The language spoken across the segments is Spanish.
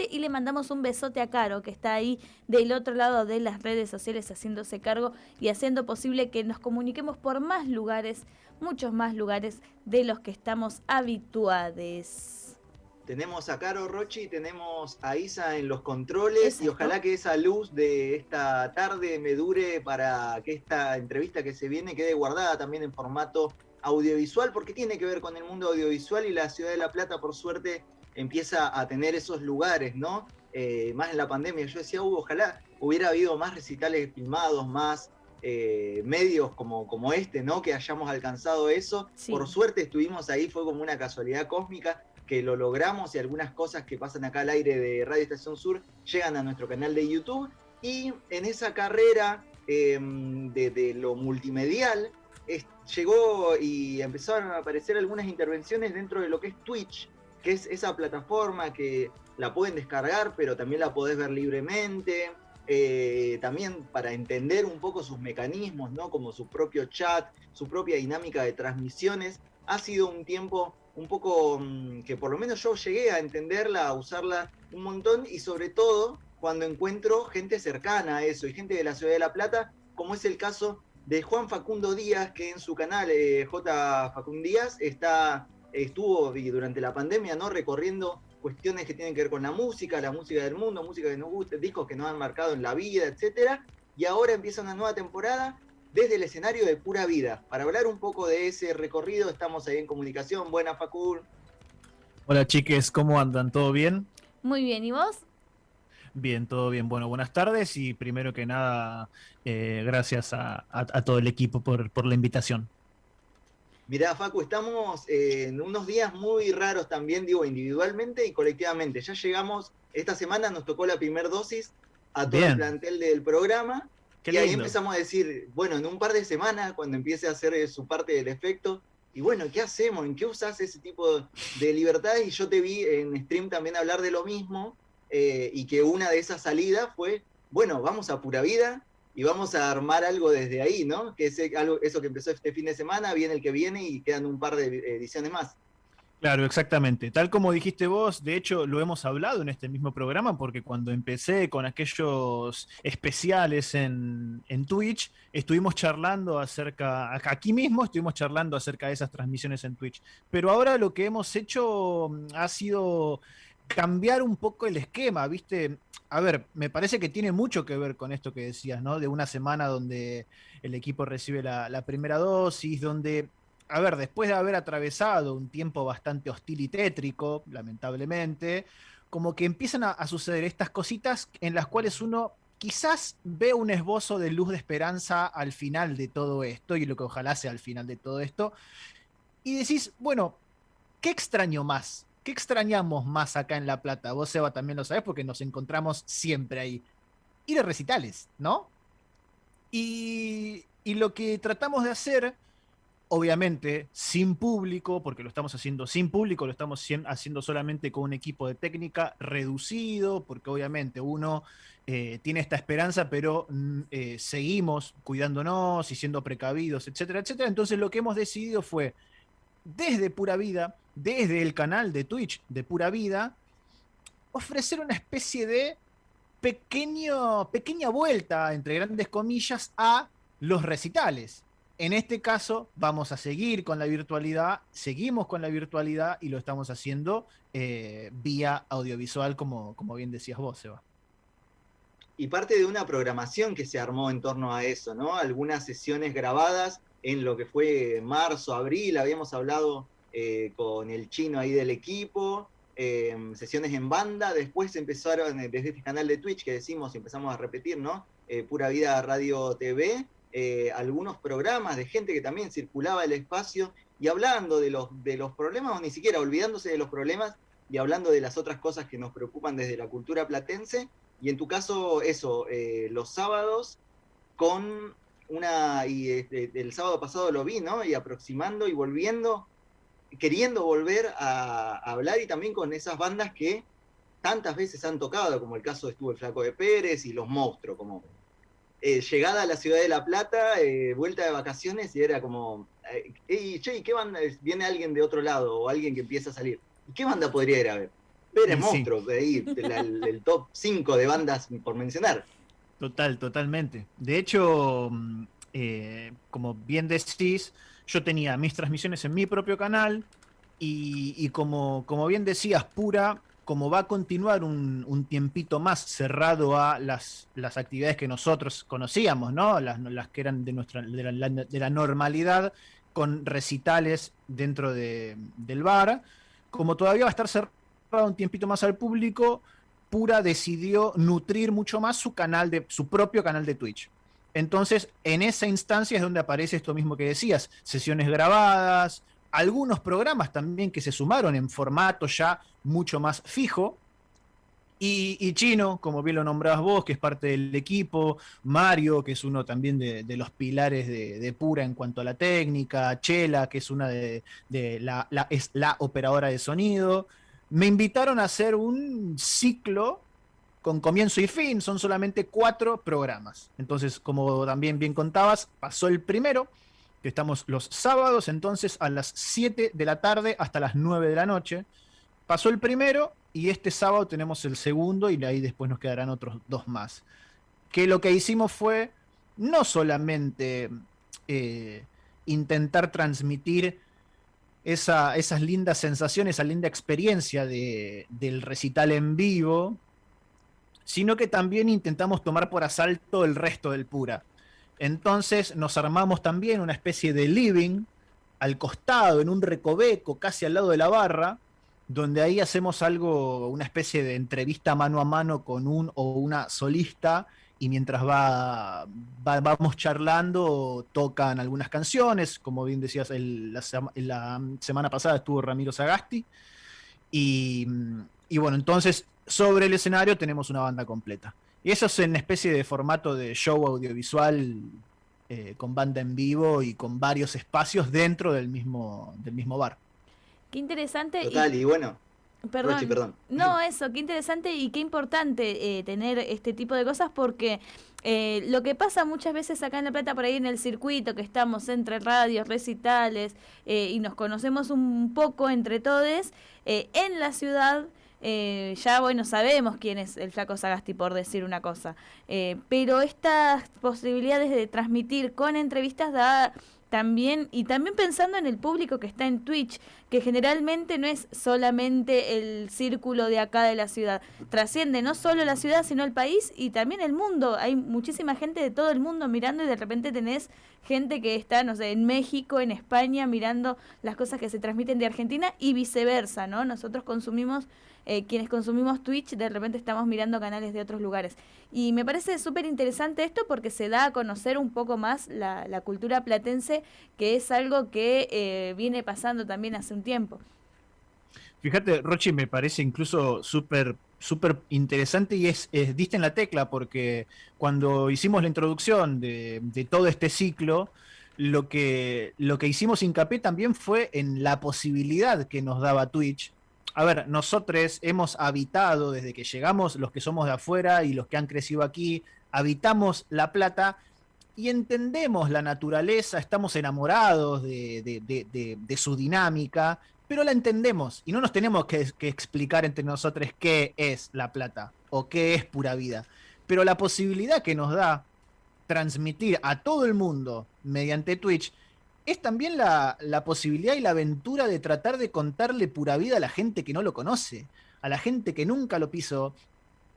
este y le mandamos un besote a Caro, que está ahí del otro lado de las redes sociales haciéndose cargo y haciendo posible que nos comuniquemos por más lugares, muchos más lugares de los que estamos habituados. Tenemos a Caro Rochi, tenemos a Isa en los controles y ojalá que esa luz de esta tarde me dure para que esta entrevista que se viene quede guardada también en formato audiovisual, porque tiene que ver con el mundo audiovisual y la Ciudad de La Plata, por suerte, empieza a tener esos lugares, ¿no? Eh, más en la pandemia. Yo decía, uh, ojalá hubiera habido más recitales filmados, más eh, medios como, como este, ¿no? Que hayamos alcanzado eso. Por suerte estuvimos ahí, fue como una casualidad cósmica que lo logramos y algunas cosas que pasan acá al aire de Radio Estación Sur llegan a nuestro canal de YouTube. Y en esa carrera em, de, lo multimedial llegó y empezaron a aparecer algunas intervenciones dentro de lo que es Twitch, que es esa plataforma que la pueden descargar, pero también la podés ver libremente. Eh, también para entender un poco sus mecanismos, ¿no? como su propio chat, su propia dinámica de transmisiones. Ha sido un tiempo un poco mm, que por lo menos yo llegué a entenderla, a usarla un montón y sobre todo cuando encuentro gente cercana a eso y gente de la ciudad de La Plata, como es el caso de Juan Facundo Díaz, que en su canal eh, J. Facundo Díaz está, estuvo durante la pandemia ¿no? recorriendo cuestiones que tienen que ver con la música, la música del mundo, música que nos gusta, discos que nos han marcado en la vida, etc. Y ahora empieza una nueva temporada desde el escenario de Pura Vida. Para hablar un poco de ese recorrido, estamos ahí en comunicación. Buena, Facul. Hola, chiques, ¿cómo andan? ¿Todo bien? Muy bien, ¿y vos? Bien, todo bien. Bueno, buenas tardes y primero que nada, eh, gracias a, todo el equipo por, por la invitación. Mirá, Facu, estamos en unos días muy raros también, digo, individualmente y colectivamente. Ya llegamos, esta semana nos tocó la primera dosis a todo el plantel del programa y ahí empezamos a decir, bueno, en un par de semanas, cuando empiece a hacer su parte del efecto, y bueno, ¿qué hacemos? ¿En qué usas ese tipo de libertad? Y yo te vi en stream también hablar de lo mismo, eh, y que una de esas salidas fue, bueno, vamos a pura vida y vamos a armar algo desde ahí, ¿no? Que es algo, eso que empezó este fin de semana, viene el que viene y quedan un par de ediciones más. Claro, exactamente. Tal como dijiste vos, de hecho lo hemos hablado en este mismo programa, porque cuando empecé con aquellos especiales en, en Twitch, estuvimos charlando acerca, aquí mismo estuvimos charlando acerca de esas transmisiones en Twitch. Pero ahora lo que hemos hecho mm, ha sido cambiar un poco el esquema, ¿viste? A ver, me parece que tiene mucho que ver con esto que decías, ¿no? De una semana donde el equipo recibe la, primera dosis, donde a ver, después de haber atravesado un tiempo bastante hostil y tétrico, lamentablemente, como que empiezan a, suceder estas cositas en las cuales uno quizás ve un esbozo de luz de esperanza al final de todo esto, y lo que ojalá sea al final de todo esto, y decís, bueno, ¿qué extraño más? ¿Qué extrañamos más acá en La Plata? Vos, Seba, también lo sabés porque nos encontramos siempre ahí. Ir a recitales, ¿no? Y, y lo que tratamos de hacer obviamente sin público, porque lo estamos haciendo sin público, lo estamos haciendo solamente con un equipo de técnica reducido, porque obviamente uno eh, tiene esta esperanza, pero mm, eh, seguimos cuidándonos y siendo precavidos, etcétera, etcétera. Entonces lo que hemos decidido fue, desde Pura Vida, desde el canal de Twitch de Pura Vida, ofrecer una especie de pequeño, pequeña vuelta, entre grandes comillas, a los recitales. En este caso vamos a seguir con la virtualidad, seguimos con la virtualidad y lo estamos haciendo eh, vía audiovisual, como, como bien decías vos, Seba. Y parte de una programación que se armó en torno a eso, ¿no? Algunas sesiones grabadas en lo que fue marzo, abril, habíamos hablado eh, con el chino ahí del equipo, eh, sesiones en banda, después empezaron desde este canal de Twitch que decimos, empezamos a repetir, ¿no? Pura Vida Radio TV, eh, algunos programas de gente que también circulaba el espacio y hablando de los, de los problemas, o ni siquiera olvidándose de los problemas y hablando de las otras cosas que nos preocupan desde la cultura platense. Y en tu caso, eso, eh, los sábados con una, y este, el sábado pasado lo vi, ¿no? Y aproximando y volviendo, queriendo volver a, a hablar y también con esas bandas que tantas veces han tocado, como el caso estuvo el Flaco de Pérez y Los Monstruos, como eh, llegada a la ciudad de La Plata, eh, vuelta de vacaciones, y era como, hey, che, ¿qué banda? Viene alguien de otro lado, o alguien que empieza a salir. ¿Y qué banda podría ir a ver? Pérez Monstruos, de ahí, el top 5 de bandas por mencionar. Total, totalmente. De hecho, mm, eh, como bien decís, yo tenía mis transmisiones en mi propio canal y, como, como bien decías, Pura, como va a continuar un, tiempito más cerrado a las, las, actividades que nosotros conocíamos, ¿no? Las, las que eran de, nuestra, de la, normalidad, con recitales dentro de, del bar, como todavía va a estar cerrado un tiempito más al público, Pura decidió nutrir mucho más su canal de su propio canal de Twitch. Entonces, en esa instancia es donde aparece esto mismo que decías, sesiones grabadas, algunos programas también que se sumaron en formato ya mucho más fijo. Y, Chino, como bien lo nombrabas vos, que es parte del equipo, Mario, que es uno también de, los pilares de, Pura en cuanto a la técnica, Chela, que es una de, la, es la operadora de sonido, me invitaron a hacer un ciclo con comienzo y fin, son solamente cuatro programas. Entonces, como también bien contabas, pasó el primero, que estamos los sábados, entonces a las 7 de la tarde hasta las 9 de la noche. Pasó el primero y este sábado tenemos el segundo y ahí después nos quedarán otros dos más. Que lo que hicimos fue no solamente eh, intentar transmitir esa, esas lindas sensaciones, esa linda experiencia del recital en vivo, sino que también intentamos tomar por asalto el resto del Pura. Entonces nos armamos también una especie de living al costado, en un recoveco, casi al lado de la barra, donde ahí hacemos algo, una especie de entrevista mano a mano con un o una solista y mientras va, vamos charlando tocan algunas canciones, como bien decías, la, semana pasada estuvo Ramiro Sagasti, y, bueno, entonces sobre el escenario tenemos una banda completa. Y eso es en especie de formato de show audiovisual eh, con banda en vivo y con varios espacios dentro del mismo, del mismo bar. Qué interesante. Total, y bueno, Perdón. No, eso, qué interesante y qué importante eh, tener este tipo de cosas porque eh, lo que pasa muchas veces acá en La Plata, por ahí en el circuito, que estamos entre radios, recitales eh, y nos conocemos un poco entre todos, en la ciudad ya bueno sabemos quién es el flaco Sagasti por decir una cosa, pero estas posibilidades de transmitir con entrevistas da también, y también pensando en el público que está en Twitch, que generalmente no es solamente el círculo de acá de la ciudad, trasciende no solo la ciudad, sino el país y también el mundo. Hay muchísima gente de todo el mundo mirando y de repente tenés gente que está, no sé, en México, en España, mirando las cosas que se transmiten de Argentina y viceversa, ¿no? Nosotros consumimos eh, quienes consumimos Twitch de repente estamos mirando canales de otros lugares. Y me parece súper interesante esto porque se da a conocer un poco más la, cultura platense, que es algo que eh, viene pasando también hace un tiempo. Fíjate, Rochi, me parece incluso súper súper interesante y es, diste en la tecla porque cuando hicimos la introducción de, todo este ciclo, lo que, lo que hicimos hincapié también fue en la posibilidad que nos daba Twitch a ver, nosotros hemos habitado desde que llegamos, los que somos de afuera y los que han crecido aquí, habitamos La Plata y entendemos la naturaleza, estamos enamorados de, su dinámica, pero la entendemos y no nos tenemos que, que, explicar entre nosotros qué es La Plata o qué es pura vida. Pero la posibilidad que nos da transmitir a todo el mundo mediante Twitch es también la, posibilidad y la aventura de tratar de contarle pura vida a la gente que no lo conoce, a la gente que nunca lo pisó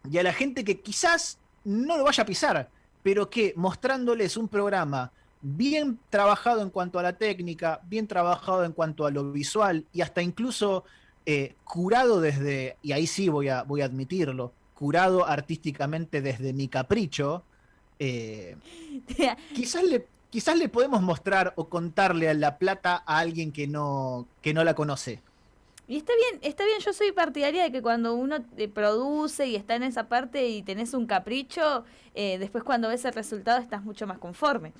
y a la gente que quizás no lo vaya a pisar, pero que mostrándoles un programa bien trabajado en cuanto a la técnica, bien trabajado en cuanto a lo visual y hasta incluso eh, curado desde, y ahí sí voy a, voy a admitirlo, curado artísticamente desde mi capricho, eh, quizás le, quizás le podemos mostrar o contarle a La Plata a alguien que no, que no la conoce. Y está bien, está bien, yo soy partidaria de que cuando uno te produce y está en esa parte y tenés un capricho, eh, después cuando ves el resultado estás mucho más conforme.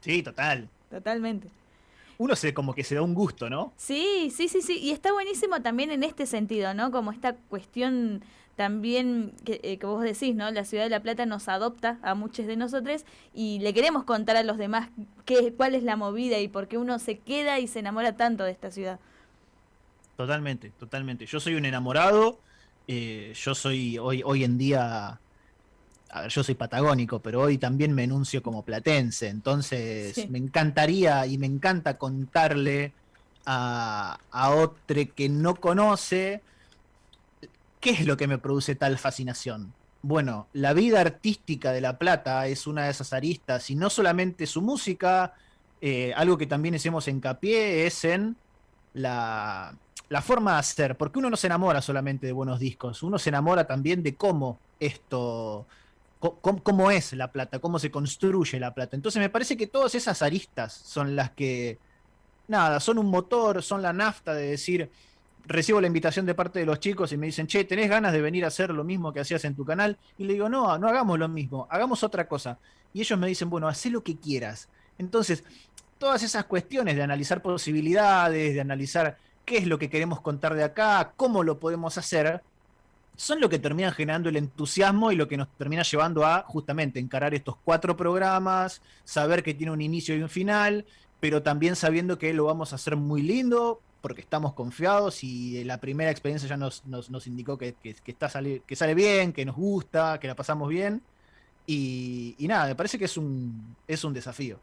Sí, total. Totalmente. Uno se como que se da un gusto, ¿no? Sí, sí, sí, sí. Y está buenísimo también en este sentido, ¿no? Como esta cuestión también eh, que, vos decís, ¿no? La ciudad de La Plata nos adopta a muchos de nosotros y le queremos contar a los demás qué, cuál es la movida y por qué uno se queda y se enamora tanto de esta ciudad. Totalmente, totalmente. Yo soy un enamorado. Eh, yo soy hoy, hoy en día. A ver, yo soy patagónico, pero hoy también me enuncio como platense. Entonces, me encantaría y me encanta contarle a, a otro que no conoce qué es lo que me produce tal fascinación. Bueno, la vida artística de La Plata es una de esas aristas, y no solamente su música, eh, algo que también hacemos hincapié es en la, la forma de hacer, porque uno no se enamora solamente de buenos discos, uno se enamora también de cómo esto, cómo, es La Plata, cómo se construye La Plata. Entonces me parece que todas esas aristas son las que, nada, son un motor, son la nafta de decir, recibo la invitación de parte de los chicos y me dicen, che, ¿tenés ganas de venir a hacer lo mismo que hacías en tu canal? Y le digo, no, no hagamos lo mismo, hagamos otra cosa. Y ellos me dicen, bueno, haz lo que quieras. Entonces, todas esas cuestiones de analizar posibilidades, de analizar qué es lo que queremos contar de acá, cómo lo podemos hacer, son lo que terminan generando el entusiasmo y lo que nos termina llevando a justamente encarar estos cuatro programas, saber que tiene un inicio y un final, pero también sabiendo que lo vamos a hacer muy lindo, porque estamos confiados y la primera experiencia ya nos, nos, indicó que, está sale, que sale bien, que nos gusta, que la pasamos bien. Y, nada, me parece que es un, es un desafío.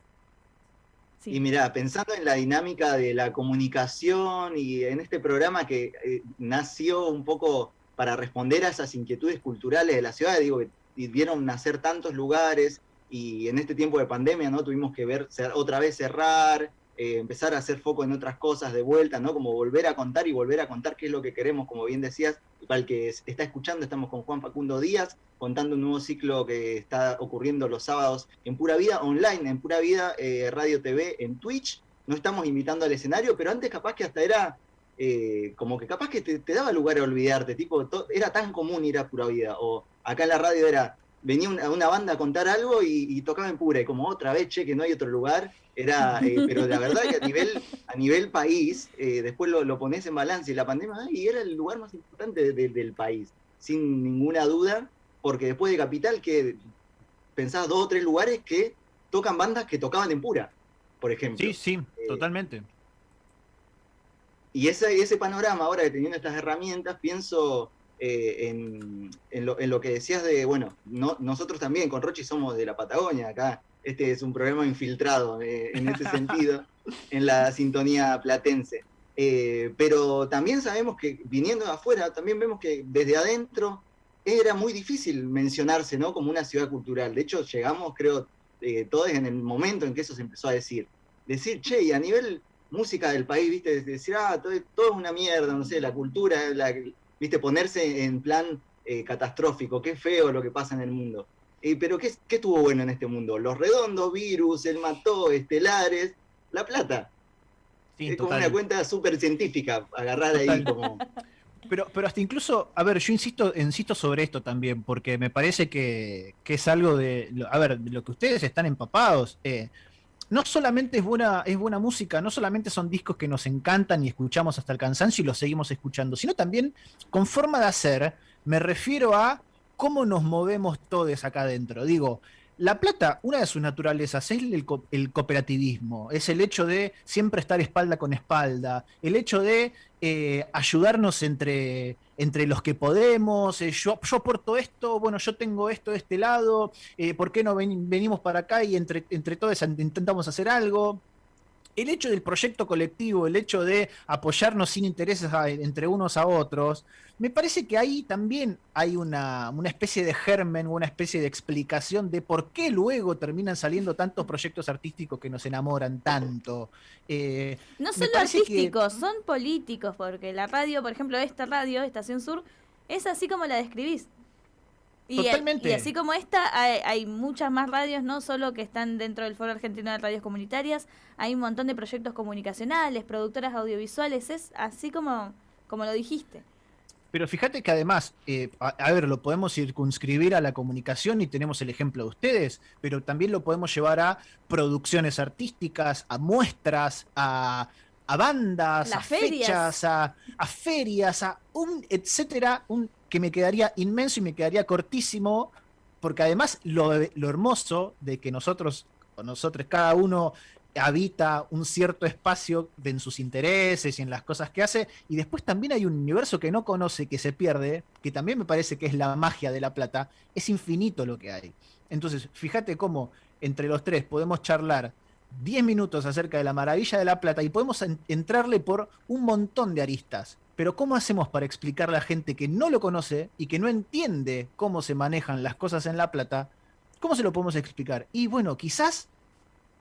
Y mira, pensando en la dinámica de la comunicación y en este programa que eh, nació un poco para responder a esas inquietudes culturales de la ciudad, digo que vieron nacer tantos lugares y en este tiempo de pandemia no tuvimos que ver otra vez cerrar, eh, empezar a hacer foco en otras cosas de vuelta, ¿no? Como volver a contar y volver a contar qué es lo que queremos, como bien decías, para el que está escuchando, estamos con Juan Facundo Díaz, contando un nuevo ciclo que está ocurriendo los sábados en Pura Vida online, en Pura Vida eh, Radio TV, en Twitch. No estamos invitando al escenario, pero antes capaz que hasta era eh, como que capaz que te, daba lugar a olvidarte, tipo, era tan común ir a Pura Vida, o acá en la radio era, venía una, banda a contar algo y, tocaba en Pura, y como otra vez, che, que no hay otro lugar, era, eh, pero la verdad que a nivel, a nivel país, eh, después lo, lo, pones en balance y la pandemia, y era el lugar más importante del país, sin ninguna duda, porque después de Capital, que pensás dos o tres lugares que tocan bandas que tocaban en Pura, por ejemplo. Sí, sí, totalmente. Y ese, ese panorama, ahora teniendo estas herramientas, pienso en, en, lo, en, lo, que decías de, bueno, no, nosotros también con Rochi somos de la Patagonia, acá este es un programa infiltrado eh, en ese sentido, en la sintonía platense. Eh, pero también sabemos que viniendo de afuera, también vemos que desde adentro era muy difícil mencionarse ¿no? como una ciudad cultural. De hecho, llegamos, creo, eh, todos en el momento en que eso se empezó a decir. Decir, che, y a nivel música del país, viste, decir, ah, todo, es una mierda, no sé, la cultura, la, viste, ponerse en plan catastrófico, qué feo lo que pasa en el mundo. Eh, pero ¿qué, ¿qué tuvo bueno en este mundo? Los redondos, virus, el mató, estelares, la plata. es como una cuenta súper científica, agarrar ahí como... Pero, pero hasta incluso, a ver, yo insisto, insisto sobre esto también, porque me parece que, es algo de, a ver, de lo que ustedes están empapados. Eh, no solamente es buena, es buena música, no solamente son discos que nos encantan y escuchamos hasta el cansancio y los seguimos escuchando, sino también con forma de hacer, me refiero a cómo nos movemos todos acá adentro. Digo, La Plata, una de sus naturalezas es el, cooperativismo, es el hecho de siempre estar espalda con espalda, el hecho de eh, ayudarnos entre, entre los que podemos, eh, yo, yo aporto esto, bueno, yo tengo esto de este lado, eh, ¿por qué no venimos para acá y entre, entre todos intentamos hacer algo? El hecho del proyecto colectivo, el hecho de apoyarnos sin intereses entre unos a otros, me parece que ahí también hay una, especie de germen, una especie de explicación de por qué luego terminan saliendo tantos proyectos artísticos que nos enamoran tanto. Eh, no solo artísticos, son políticos, porque la radio, por ejemplo, esta radio, Estación Sur, es así como la describís. Y, y así como esta, hay, muchas más radios, no solo que están dentro del Foro Argentino de Radios Comunitarias, hay un montón de proyectos comunicacionales, productoras audiovisuales, es así como, como lo dijiste. Pero fíjate que además, eh, a, ver, lo podemos circunscribir a la comunicación y tenemos el ejemplo de ustedes, pero también lo podemos llevar a producciones artísticas, a muestras, a, bandas, a fechas, a, a, ferias, a un etcétera, un que me quedaría inmenso y me quedaría cortísimo, porque además lo, hermoso de que nosotros, o nosotros, cada uno habita un cierto espacio en sus intereses y en las cosas que hace, y después también hay un universo que no conoce, que se pierde, que también me parece que es la magia de La Plata, es infinito lo que hay. Entonces, fíjate cómo entre los tres podemos charlar 10 minutos acerca de la maravilla de La Plata y podemos entrarle por un montón de aristas. Pero ¿cómo hacemos para explicarle a gente que no lo conoce y que no entiende cómo se manejan las cosas en La Plata? ¿Cómo se lo podemos explicar? Y bueno, quizás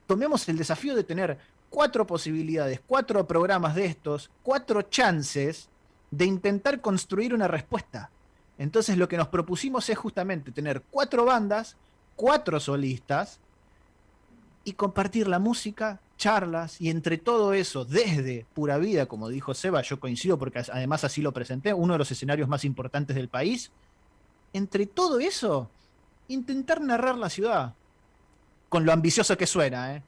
tomemos el desafío de tener cuatro posibilidades, cuatro programas de estos, cuatro chances de intentar construir una respuesta. Entonces lo que nos propusimos es justamente tener cuatro bandas, cuatro solistas y compartir la música, charlas y entre todo eso, desde Pura Vida, como dijo Seba, yo coincido porque además así lo presenté, uno de los escenarios más importantes del país, entre todo eso, intentar narrar la ciudad, con lo ambicioso que suena, ¿eh?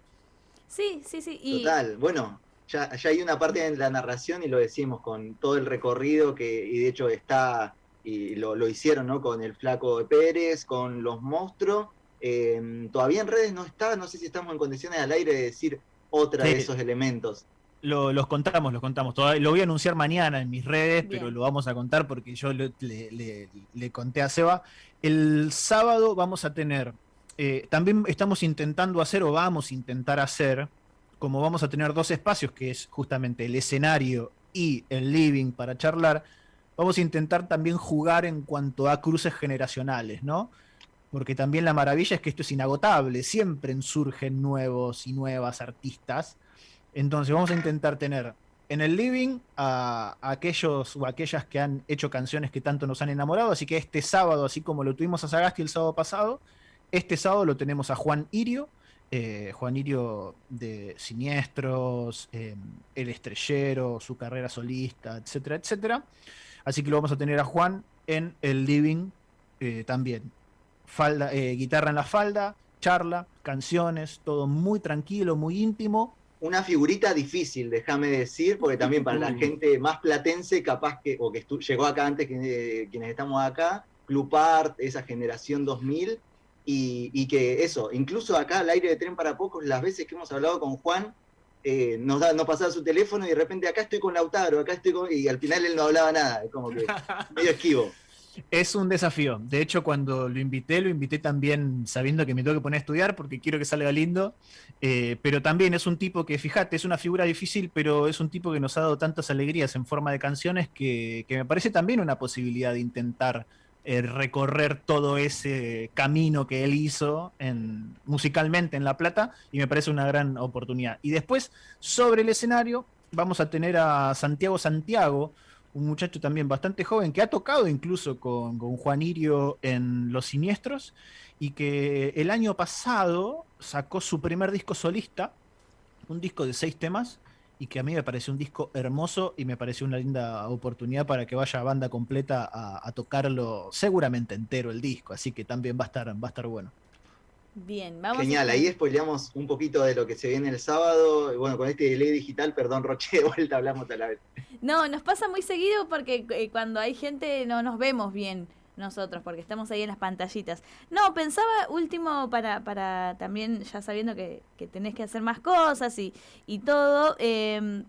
Sí, sí, sí. Total, bueno, ya, hay una parte en la narración y lo decimos con todo el recorrido que, y de hecho está, y lo, hicieron, ¿no? Con el flaco de Pérez, con los monstruos. Em, todavía en redes no está, no sé si estamos en condiciones al aire de decir otra de esos elementos. Lo, los contamos, los contamos. lo voy a anunciar mañana en mis redes, pero lo vamos a contar porque yo le, le, conté a Seba. El sábado vamos a tener eh, también estamos intentando hacer o vamos a intentar hacer, como vamos a tener dos espacios, que es justamente el escenario y el living para charlar, vamos a intentar también jugar en cuanto a cruces generacionales, ¿no? Porque también la maravilla es que esto es inagotable, siempre surgen nuevos y nuevas artistas. Entonces vamos a intentar tener en el living a, aquellos o aquellas que han hecho canciones que tanto nos han enamorado, así que este sábado, así como lo tuvimos a Sagasti el sábado pasado, este sábado lo tenemos a Juan Irio, eh, Juan Irio de Siniestros, eh, El Estrellero, su carrera solista, etcétera, etcétera. Así que lo vamos a tener a Juan en el living eh, también. Falda, guitarra en la falda, charla, canciones, todo muy tranquilo, muy íntimo. Una figurita difícil, déjame decir, porque también para la gente más platense, capaz que, o que llegó acá antes que quienes estamos acá, Club Art, esa generación 2000, y, que eso, incluso acá al aire de tren para pocos, las veces que hemos hablado con Juan, eh, nos, da, nos pasaba su teléfono y de repente acá estoy con Lautaro, acá estoy con... Y al final él no hablaba nada, es como que medio esquivo. Es un desafío. De hecho, cuando lo invité, lo invité también sabiendo que me tengo que poner a estudiar porque quiero que salga lindo. Eh, pero también es un tipo que, fíjate, es una figura difícil, pero es un tipo que nos ha dado tantas alegrías en forma de canciones que, que me parece también una posibilidad de intentar eh, recorrer todo ese camino que él hizo en, musicalmente en La Plata y me parece una gran oportunidad. Y después, sobre el escenario, vamos a tener a Santiago Santiago, un muchacho también bastante joven que ha tocado incluso con, con Juan Irio en Los Siniestros y que el año pasado sacó su primer disco solista, un disco de seis temas, y que a mí me pareció un disco hermoso y me pareció una linda oportunidad para que vaya banda completa a, tocarlo seguramente entero el disco, así que también va a estar, va a estar bueno. Bien, vamos. Genial, ahí spoileamos un poquito de lo que se viene el sábado. Bueno, con este delay digital, perdón, Roche, de vuelta hablamos a la vez. No, nos pasa muy seguido porque eh, cuando hay gente no nos vemos bien nosotros, porque estamos ahí en las pantallitas. No, pensaba último para, para también, ya sabiendo que, que tenés que hacer más cosas y, y todo, eh,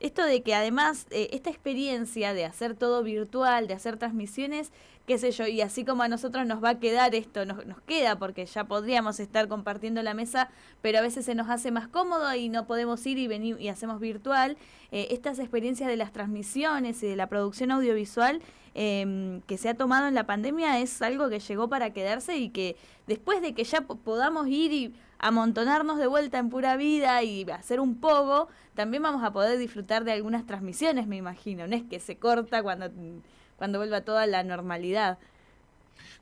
esto de que además eh, esta experiencia de hacer todo virtual, de hacer transmisiones, qué sé yo, y así como a nosotros nos va a quedar esto, nos, nos queda porque ya podríamos estar compartiendo la mesa, pero a veces se nos hace más cómodo y no podemos ir y venir y hacemos virtual. Eh, estas experiencias de las transmisiones y de la producción audiovisual em, que se ha tomado en la pandemia es algo que llegó para quedarse y que después de que ya podamos ir y amontonarnos de vuelta en pura vida y hacer un poco, también vamos a poder disfrutar de algunas transmisiones, me imagino. No es que se corta cuando cuando vuelva toda la normalidad.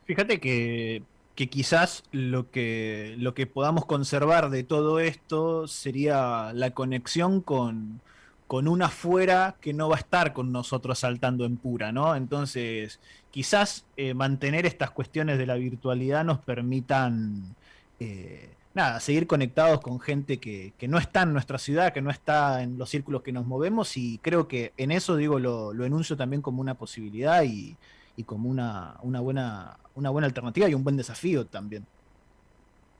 Fíjate que, quizás lo que, lo que podamos conservar de todo esto sería la conexión con, con una afuera que no va a estar con nosotros saltando en pura, ¿no? Entonces, quizás eh, mantener estas cuestiones de la virtualidad nos permitan eh, nada, seguir conectados con gente que, no está en nuestra ciudad, que no está en los círculos que nos movemos y creo que en eso, digo, lo, enuncio también como una posibilidad y, como una, una, buena, una buena alternativa y un buen desafío también.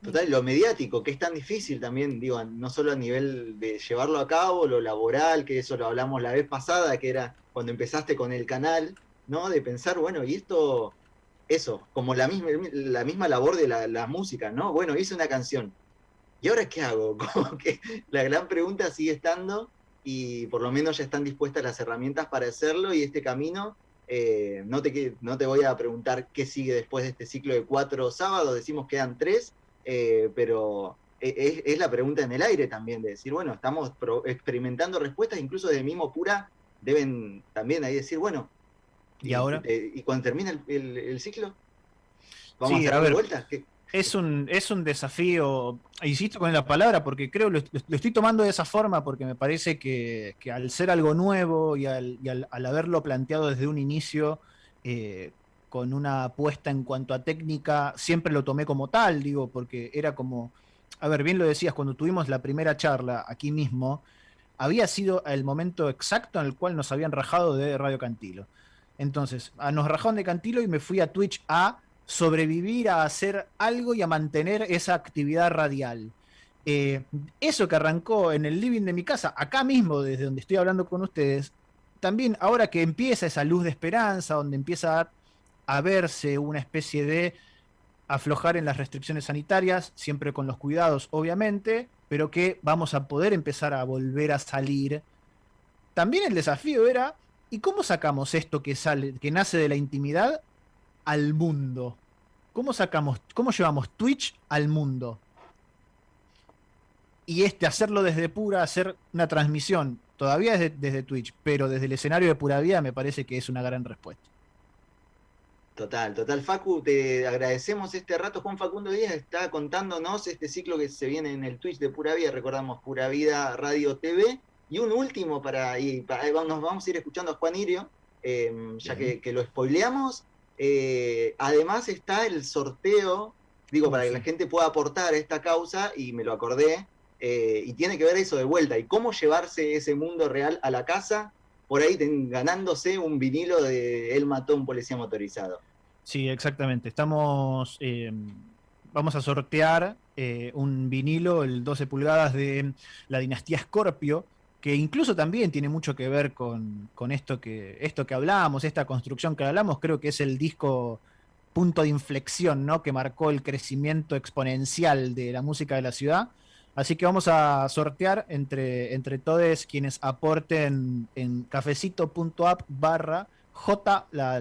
Total, lo mediático, que es tan difícil también, digo, no solo a nivel de llevarlo a cabo, lo laboral, que eso lo hablamos la vez pasada, que era cuando empezaste con el canal, ¿no? De pensar, bueno, y esto, eso, como la misma, la misma labor de la, música, ¿no? Bueno, hice una canción, ¿y ahora qué hago? Como que la gran pregunta sigue estando y por lo menos ya están dispuestas las herramientas para hacerlo y este camino, eh, no, te, no te voy a preguntar qué sigue después de este ciclo de cuatro sábados, decimos que quedan tres, eh, pero e, es, la pregunta en el aire también, de decir, bueno, estamos experimentando respuestas, incluso de mismo pura, deben también ahí decir, bueno, ¿y, ahora? Eh, ¿Y cuando termina el, ciclo? ¿Vamos a dar vueltas? Es un, es un desafío, insisto con la palabra, porque creo lo, lo estoy tomando de esa forma, porque me parece que, al ser algo nuevo y al, haberlo planteado desde un inicio, eh, con una apuesta en cuanto a técnica, siempre lo tomé como tal, digo, porque era como, a ver, bien lo decías, cuando tuvimos la primera charla aquí mismo, había sido el momento exacto en el cual nos habían rajado de Radio Cantilo. Entonces, nos rajaron de Cantilo y me fui a Twitch a sobrevivir, a hacer algo y a mantener esa actividad radial. Eh, eso que arrancó en el living de mi casa, acá mismo, desde donde estoy hablando con ustedes, también ahora que empieza esa luz de esperanza, donde empieza a a verse una especie de aflojar en las restricciones sanitarias, siempre con los cuidados, obviamente, pero que vamos a poder empezar a volver a salir. También el desafío era, ¿y cómo sacamos esto que sale, que nace de la intimidad al mundo? ¿Cómo sacamos, cómo llevamos Twitch al mundo? Y este, hacerlo desde pura, hacer una transmisión, todavía desde, desde Twitch, pero desde el escenario de pura vida me parece que es una gran respuesta. Total, total. Facu, te agradecemos este rato. Juan Facundo Díaz está contándonos este ciclo que se viene en el Twitch de Pura Vida, recordamos Pura Vida Radio TV. Y un último para, y nos vamos a ir escuchando a Juan Irio, em, ya que, lo spoileamos. Eh, además está el sorteo, digo, para que la gente pueda aportar a esta causa, y me lo acordé, eh, y tiene que ver eso de vuelta, y cómo llevarse ese mundo real a la casa por ahí ganándose un vinilo de Él mató a un policía motorizado. Sí, exactamente. Estamos, eh, vamos a sortear eh, un vinilo, el 12 pulgadas de la dinastía Scorpio, que incluso también tiene mucho que ver con, esto, que, esto que hablamos, esta construcción que hablamos, creo que es el disco punto de inflexión, ¿no? Que marcó el crecimiento exponencial de la música de la ciudad. Así que vamos a sortear entre, entre todos quienes aporten en cafecito.app barra J, la,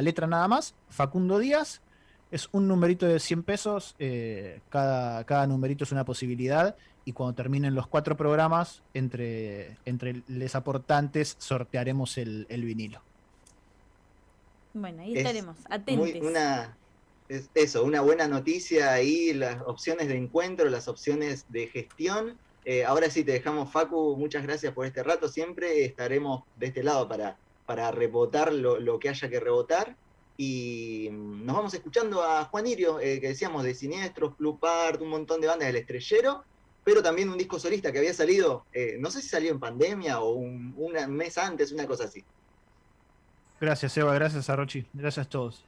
letra nada más, Facundo Díaz. Es un numerito de 100 pesos, eh, cada, cada numerito es una posibilidad y cuando terminen los cuatro programas, entre, entre los aportantes sortearemos el, vinilo. Bueno, ahí estaremos, atentos es eso, una buena noticia ahí, las opciones de encuentro, las opciones de gestión. Eh, ahora sí, te dejamos, Facu, muchas gracias por este rato. Siempre estaremos de este lado para, para rebotar lo, que haya que rebotar. Y mm, nos vamos escuchando a Juan Irio, eh, que decíamos de Siniestros, Club Art, un montón de bandas del estrellero, pero también un disco solista que había salido, eh, no sé si salió en pandemia o un, un mes antes, una cosa así. Gracias, Eva, gracias a Rochi, gracias a todos.